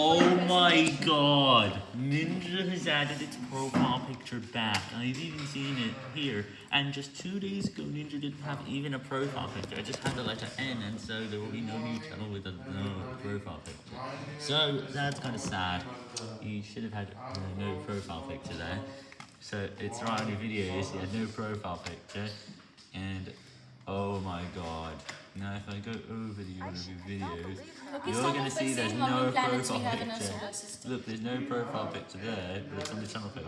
Oh my god! Ninja has added its profile picture back. I've even seen it here. And just two days ago, Ninja didn't have even a profile picture. I just had the letter N, and so there will be no new channel with a no profile picture. So that's kind of sad. You should have had uh, no profile picture there. So it's right on your videos. You had no profile picture, and oh my god. Now if I go over the one of your videos, you're gonna see there's no profile picture. Look, there's no profile picture there, but it's on the channel page.